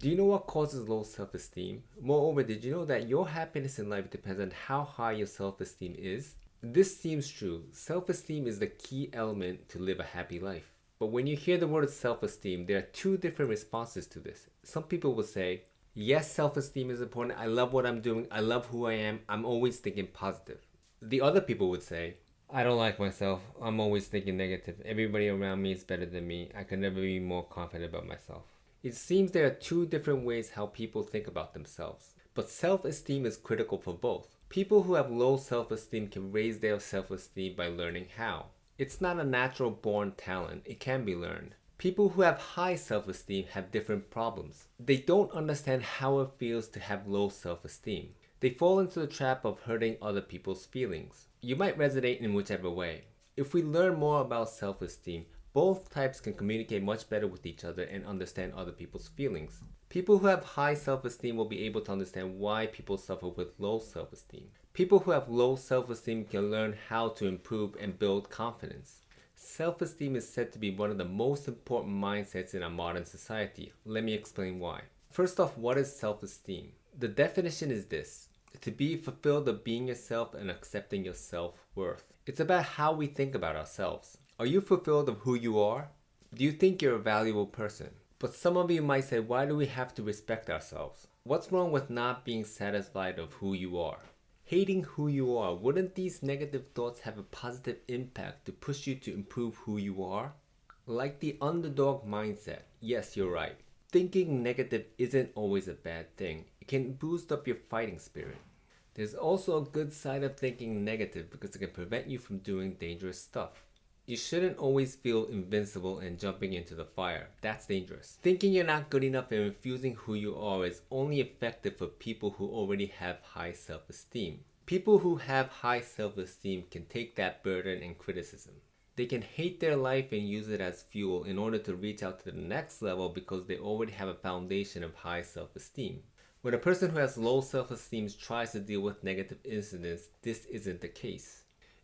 Do you know what causes low self-esteem? Moreover, did you know that your happiness in life depends on how high your self-esteem is? This seems true. Self-esteem is the key element to live a happy life. But when you hear the word self-esteem, there are two different responses to this. Some people will say, yes, self-esteem is important. I love what I'm doing. I love who I am. I'm always thinking positive. The other people would say, I don't like myself. I'm always thinking negative. Everybody around me is better than me. I can never be more confident about myself. It seems there are two different ways how people think about themselves, but self-esteem is critical for both. People who have low self-esteem can raise their self-esteem by learning how. It's not a natural born talent, it can be learned. People who have high self-esteem have different problems. They don't understand how it feels to have low self-esteem. They fall into the trap of hurting other people's feelings. You might resonate in whichever way. If we learn more about self-esteem, both types can communicate much better with each other and understand other people's feelings. People who have high self-esteem will be able to understand why people suffer with low self-esteem. People who have low self-esteem can learn how to improve and build confidence. Self-esteem is said to be one of the most important mindsets in our modern society. Let me explain why. First off, what is self-esteem? The definition is this. To be fulfilled of being yourself and accepting your self-worth. It's about how we think about ourselves. Are you fulfilled of who you are? Do you think you're a valuable person? But some of you might say, why do we have to respect ourselves? What's wrong with not being satisfied of who you are? Hating who you are, wouldn't these negative thoughts have a positive impact to push you to improve who you are? Like the underdog mindset, yes, you're right. Thinking negative isn't always a bad thing. It can boost up your fighting spirit. There's also a good side of thinking negative because it can prevent you from doing dangerous stuff. You shouldn't always feel invincible and jumping into the fire. That's dangerous. Thinking you're not good enough and refusing who you are is only effective for people who already have high self-esteem. People who have high self-esteem can take that burden and criticism. They can hate their life and use it as fuel in order to reach out to the next level because they already have a foundation of high self-esteem. When a person who has low self-esteem tries to deal with negative incidents, this isn't the case.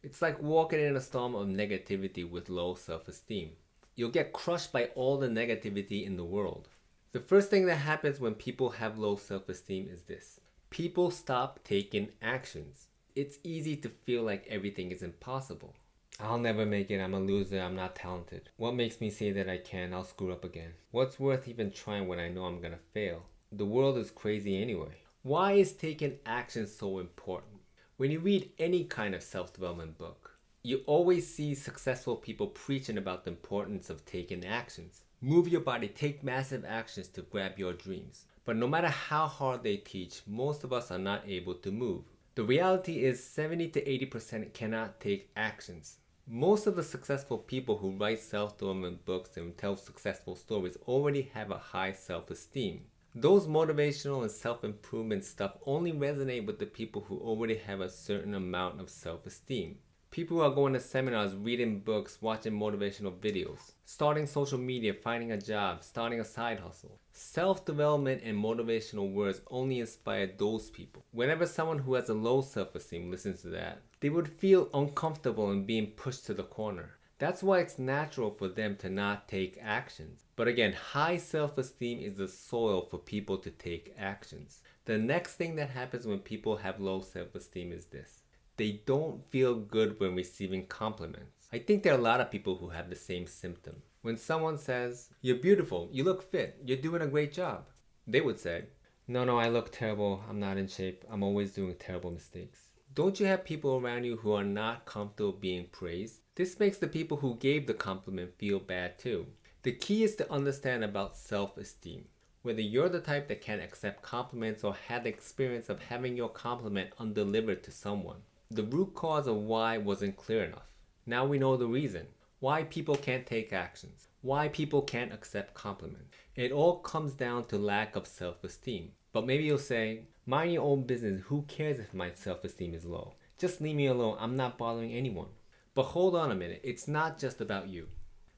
It's like walking in a storm of negativity with low self-esteem. You'll get crushed by all the negativity in the world. The first thing that happens when people have low self-esteem is this. People stop taking actions. It's easy to feel like everything is impossible. I'll never make it, I'm a loser, I'm not talented. What makes me say that I can, I'll screw up again. What's worth even trying when I know I'm gonna fail? The world is crazy anyway. Why is taking action so important? When you read any kind of self-development book, you always see successful people preaching about the importance of taking actions. Move your body, take massive actions to grab your dreams. But no matter how hard they teach, most of us are not able to move. The reality is 70 to 80% cannot take actions. Most of the successful people who write self-development books and tell successful stories already have a high self-esteem. Those motivational and self-improvement stuff only resonate with the people who already have a certain amount of self-esteem. People who are going to seminars, reading books, watching motivational videos, starting social media, finding a job, starting a side hustle. Self-development and motivational words only inspire those people. Whenever someone who has a low self-esteem listens to that, they would feel uncomfortable in being pushed to the corner. That's why it's natural for them to not take actions. But again, high self-esteem is the soil for people to take actions. The next thing that happens when people have low self-esteem is this. They don't feel good when receiving compliments. I think there are a lot of people who have the same symptom. When someone says, you're beautiful, you look fit, you're doing a great job, they would say, no, no, I look terrible, I'm not in shape, I'm always doing terrible mistakes. Don't you have people around you who are not comfortable being praised? This makes the people who gave the compliment feel bad too. The key is to understand about self-esteem. Whether you're the type that can accept compliments or had the experience of having your compliment undelivered to someone. The root cause of why wasn't clear enough. Now we know the reason. Why people can't take actions. Why people can't accept compliments. It all comes down to lack of self-esteem. But maybe you'll say, Mind your own business. Who cares if my self-esteem is low? Just leave me alone. I'm not bothering anyone. But hold on a minute. It's not just about you.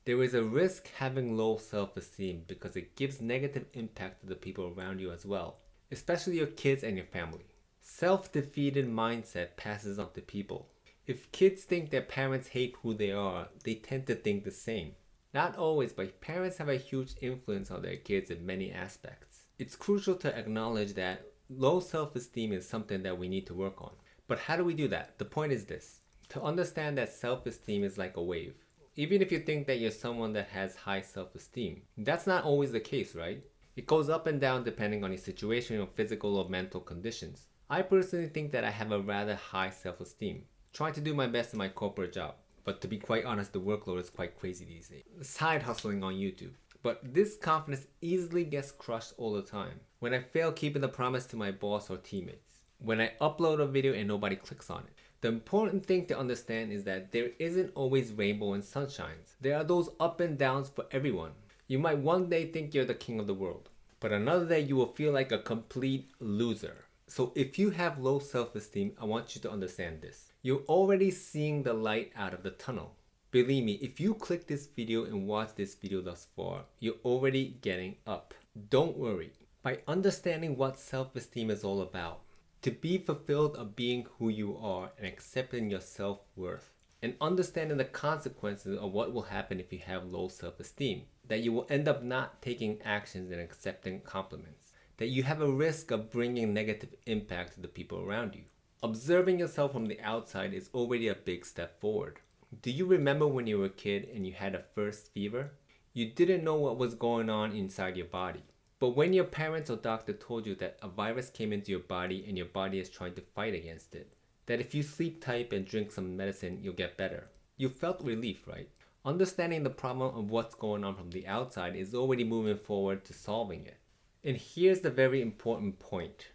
There is a risk having low self-esteem because it gives negative impact to the people around you as well, especially your kids and your family. Self-defeated mindset passes on to people. If kids think their parents hate who they are, they tend to think the same. Not always, but parents have a huge influence on their kids in many aspects. It's crucial to acknowledge that low self-esteem is something that we need to work on. But how do we do that? The point is this. To understand that self-esteem is like a wave. Even if you think that you're someone that has high self-esteem, that's not always the case, right? It goes up and down depending on your situation or physical or mental conditions. I personally think that I have a rather high self-esteem. Trying to do my best in my corporate job. But to be quite honest, the workload is quite crazy these days. Side hustling on YouTube. But this confidence easily gets crushed all the time. When I fail keeping the promise to my boss or teammates. When I upload a video and nobody clicks on it. The important thing to understand is that there isn't always rainbow and sunshines. There are those up and downs for everyone. You might one day think you're the king of the world, but another day you will feel like a complete loser. So if you have low self-esteem, I want you to understand this. You're already seeing the light out of the tunnel. Believe me, if you click this video and watch this video thus far, you're already getting up. Don't worry. By understanding what self-esteem is all about, to be fulfilled of being who you are and accepting your self-worth and understanding the consequences of what will happen if you have low self-esteem that you will end up not taking actions and accepting compliments that you have a risk of bringing negative impact to the people around you. Observing yourself from the outside is already a big step forward. Do you remember when you were a kid and you had a first fever? You didn't know what was going on inside your body but when your parents or doctor told you that a virus came into your body and your body is trying to fight against it, that if you sleep tight and drink some medicine, you'll get better, you felt relief, right? Understanding the problem of what's going on from the outside is already moving forward to solving it. And here's the very important point.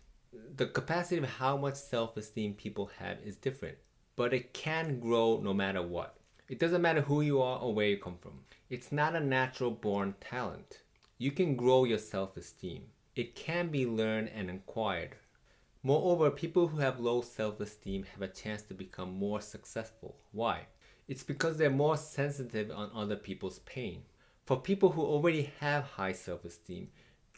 The capacity of how much self-esteem people have is different, but it can grow no matter what. It doesn't matter who you are or where you come from. It's not a natural born talent. You can grow your self-esteem. It can be learned and acquired. Moreover, people who have low self-esteem have a chance to become more successful. Why? It's because they're more sensitive on other people's pain. For people who already have high self-esteem,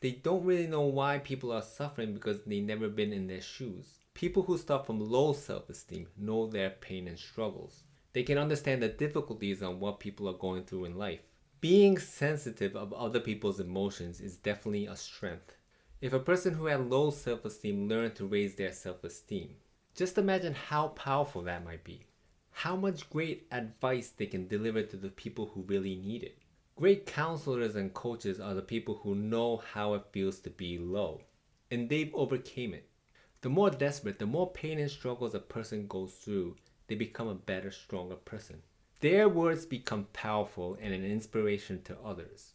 they don't really know why people are suffering because they've never been in their shoes. People who start from low self-esteem know their pain and struggles. They can understand the difficulties on what people are going through in life. Being sensitive of other people's emotions is definitely a strength. If a person who had low self-esteem learned to raise their self-esteem, just imagine how powerful that might be. How much great advice they can deliver to the people who really need it. Great counselors and coaches are the people who know how it feels to be low, and they've overcame it. The more desperate, the more pain and struggles a person goes through, they become a better, stronger person. Their words become powerful and an inspiration to others.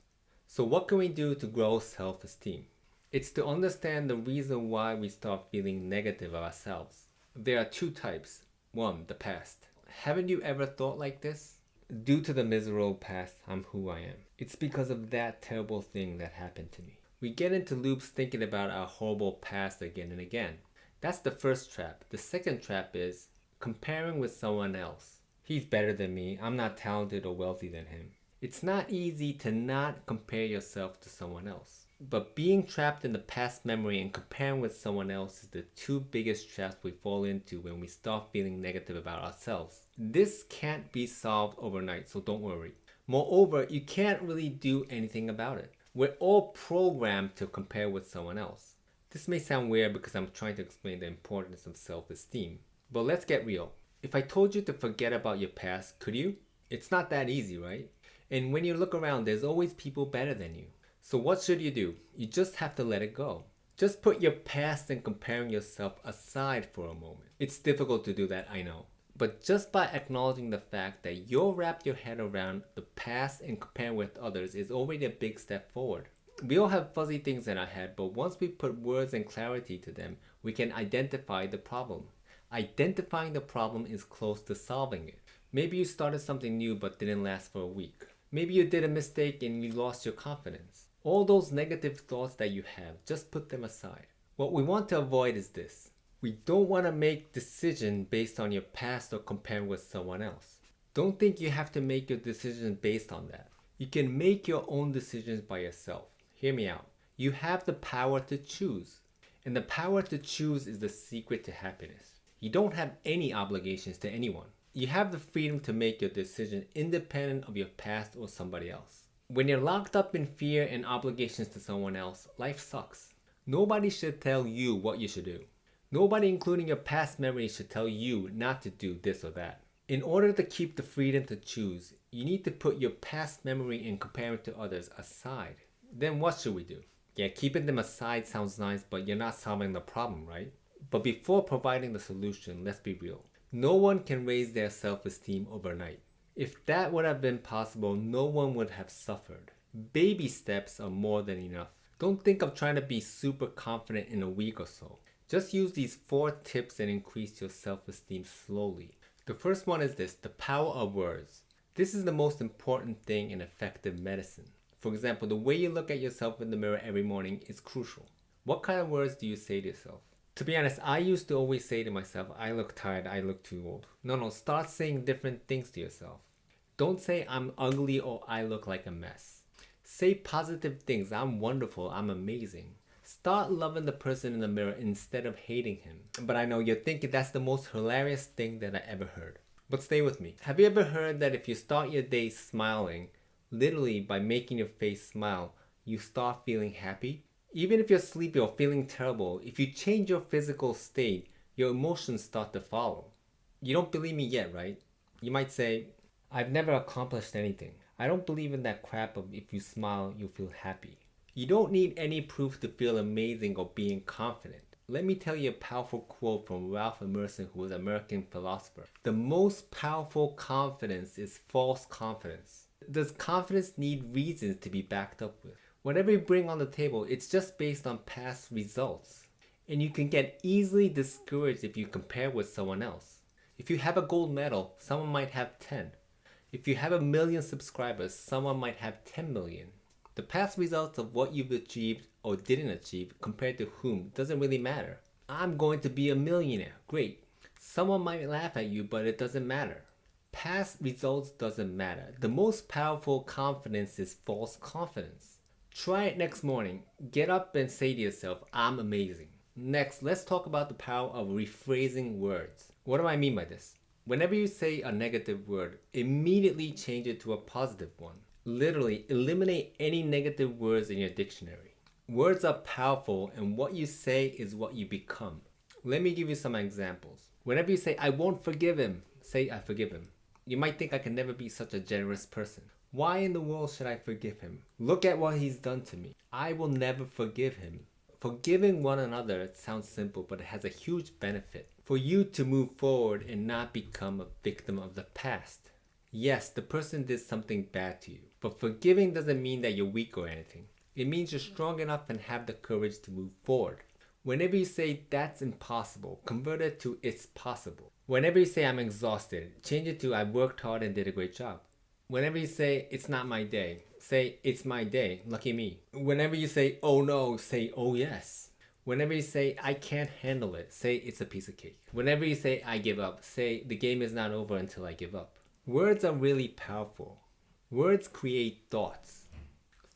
So what can we do to grow self-esteem? It's to understand the reason why we start feeling negative of ourselves. There are two types. One, the past. Haven't you ever thought like this? Due to the miserable past, I'm who I am. It's because of that terrible thing that happened to me. We get into loops thinking about our horrible past again and again. That's the first trap. The second trap is comparing with someone else. He's better than me. I'm not talented or wealthy than him. It's not easy to not compare yourself to someone else. But being trapped in the past memory and comparing with someone else is the two biggest traps we fall into when we start feeling negative about ourselves. This can't be solved overnight, so don't worry. Moreover, you can't really do anything about it. We're all programmed to compare with someone else. This may sound weird because I'm trying to explain the importance of self-esteem. But let's get real. If I told you to forget about your past, could you? It's not that easy, right? And when you look around, there's always people better than you. So what should you do? You just have to let it go. Just put your past and comparing yourself aside for a moment. It's difficult to do that, I know. But just by acknowledging the fact that you'll wrap your head around the past and compare with others is already a big step forward. We all have fuzzy things in our head, but once we put words and clarity to them, we can identify the problem. Identifying the problem is close to solving it. Maybe you started something new but didn't last for a week. Maybe you did a mistake and you lost your confidence. All those negative thoughts that you have, just put them aside. What we want to avoid is this. We don't want to make decisions based on your past or compare with someone else. Don't think you have to make your decision based on that. You can make your own decisions by yourself. Hear me out. You have the power to choose. And the power to choose is the secret to happiness. You don't have any obligations to anyone. You have the freedom to make your decision independent of your past or somebody else. When you're locked up in fear and obligations to someone else, life sucks. Nobody should tell you what you should do. Nobody, including your past memories, should tell you not to do this or that. In order to keep the freedom to choose, you need to put your past memory and compare it to others aside. Then what should we do? Yeah, keeping them aside sounds nice, but you're not solving the problem, right? But before providing the solution, let's be real. No one can raise their self-esteem overnight. If that would have been possible, no one would have suffered. Baby steps are more than enough. Don't think of trying to be super confident in a week or so. Just use these four tips and increase your self-esteem slowly. The first one is this, the power of words. This is the most important thing in effective medicine. For example, the way you look at yourself in the mirror every morning is crucial. What kind of words do you say to yourself? To be honest, I used to always say to myself, I look tired, I look too old. No, no, start saying different things to yourself. Don't say I'm ugly or I look like a mess. Say positive things, I'm wonderful, I'm amazing. Start loving the person in the mirror instead of hating him. But I know you're thinking that's the most hilarious thing that I ever heard. But stay with me. Have you ever heard that if you start your day smiling, literally by making your face smile, you start feeling happy? Even if you're sleepy or feeling terrible, if you change your physical state, your emotions start to follow. You don't believe me yet, right? You might say, I've never accomplished anything. I don't believe in that crap of if you smile, you'll feel happy. You don't need any proof to feel amazing or being confident. Let me tell you a powerful quote from Ralph Emerson, who was an American philosopher. The most powerful confidence is false confidence. Does confidence need reasons to be backed up with? Whatever you bring on the table, it's just based on past results. And you can get easily discouraged if you compare with someone else. If you have a gold medal, someone might have 10. If you have a million subscribers, someone might have 10 million. The past results of what you've achieved or didn't achieve compared to whom doesn't really matter. I'm going to be a millionaire. Great. Someone might laugh at you, but it doesn't matter. Past results doesn't matter. The most powerful confidence is false confidence. Try it next morning. Get up and say to yourself, I'm amazing. Next, let's talk about the power of rephrasing words. What do I mean by this? Whenever you say a negative word, immediately change it to a positive one. Literally, eliminate any negative words in your dictionary. Words are powerful and what you say is what you become. Let me give you some examples. Whenever you say, I won't forgive him, say, I forgive him. You might think I can never be such a generous person. Why in the world should I forgive him? Look at what he's done to me. I will never forgive him. Forgiving one another sounds simple, but it has a huge benefit for you to move forward and not become a victim of the past. Yes, the person did something bad to you, but forgiving doesn't mean that you're weak or anything. It means you're strong enough and have the courage to move forward. Whenever you say that's impossible, convert it to it's possible. Whenever you say I'm exhausted, change it to I worked hard and did a great job. Whenever you say it's not my day, say it's my day, lucky me. Whenever you say oh no, say oh yes. Whenever you say I can't handle it, say it's a piece of cake. Whenever you say I give up, say the game is not over until I give up. Words are really powerful. Words create thoughts.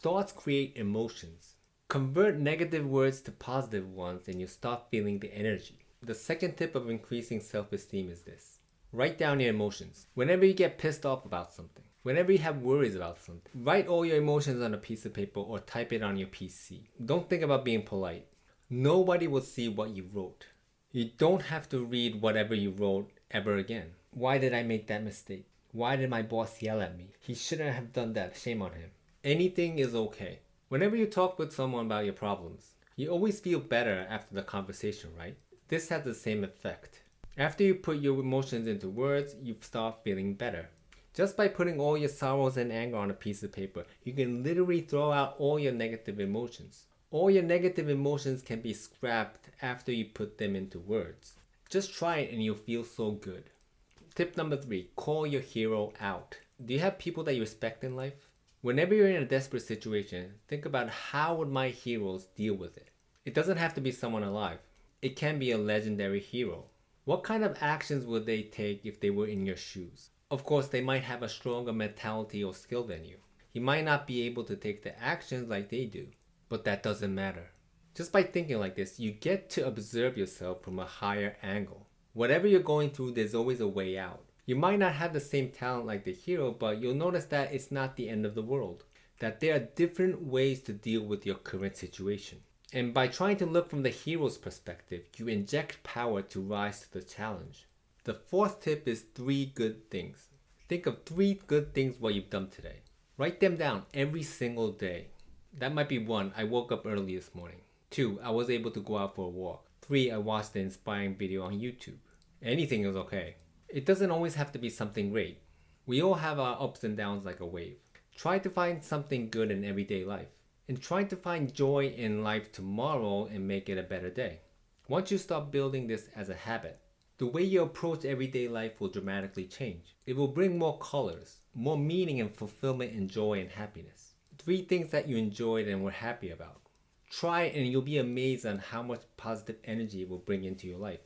Thoughts create emotions. Convert negative words to positive ones and you stop feeling the energy. The second tip of increasing self-esteem is this. Write down your emotions. Whenever you get pissed off about something, whenever you have worries about something, write all your emotions on a piece of paper or type it on your PC. Don't think about being polite. Nobody will see what you wrote. You don't have to read whatever you wrote ever again. Why did I make that mistake? Why did my boss yell at me? He shouldn't have done that. Shame on him. Anything is okay. Whenever you talk with someone about your problems, you always feel better after the conversation, right? This has the same effect. After you put your emotions into words, you start feeling better. Just by putting all your sorrows and anger on a piece of paper, you can literally throw out all your negative emotions. All your negative emotions can be scrapped after you put them into words. Just try it and you'll feel so good. Tip number three, call your hero out. Do you have people that you respect in life? Whenever you're in a desperate situation, think about how would my heroes deal with it. It doesn't have to be someone alive. It can be a legendary hero. What kind of actions would they take if they were in your shoes? Of course, they might have a stronger mentality or skill than you. You might not be able to take the actions like they do, but that doesn't matter. Just by thinking like this, you get to observe yourself from a higher angle. Whatever you're going through, there's always a way out. You might not have the same talent like the hero, but you'll notice that it's not the end of the world. That there are different ways to deal with your current situation. And by trying to look from the hero's perspective, you inject power to rise to the challenge. The fourth tip is three good things. Think of three good things what you've done today. Write them down every single day. That might be one, I woke up early this morning. Two, I was able to go out for a walk. Three, I watched an inspiring video on YouTube. Anything is okay. It doesn't always have to be something great. We all have our ups and downs like a wave. Try to find something good in everyday life and try to find joy in life tomorrow and make it a better day. Once you start building this as a habit, the way you approach everyday life will dramatically change. It will bring more colors, more meaning and fulfillment and joy and happiness. Three things that you enjoyed and were happy about. Try and you'll be amazed on how much positive energy it will bring into your life.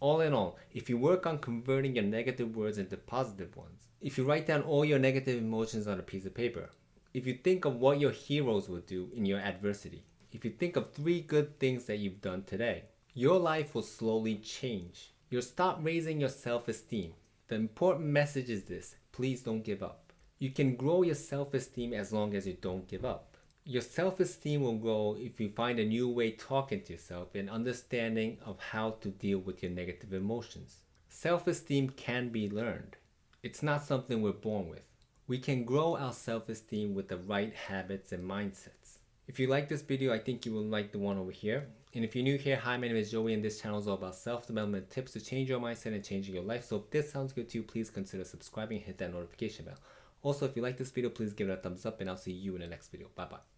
All in all, if you work on converting your negative words into positive ones, if you write down all your negative emotions on a piece of paper, if you think of what your heroes would do in your adversity, if you think of three good things that you've done today, your life will slowly change. You'll start raising your self-esteem. The important message is this, please don't give up. You can grow your self-esteem as long as you don't give up. Your self-esteem will grow if you find a new way talking to yourself and understanding of how to deal with your negative emotions. Self-esteem can be learned. It's not something we're born with. We can grow our self-esteem with the right habits and mindsets. If you like this video, I think you will like the one over here. And if you're new here, hi, my name is Joey and this channel is all about self-development tips to change your mindset and changing your life. So if this sounds good to you, please consider subscribing and hit that notification bell. Also, if you like this video, please give it a thumbs up and I'll see you in the next video. Bye-bye.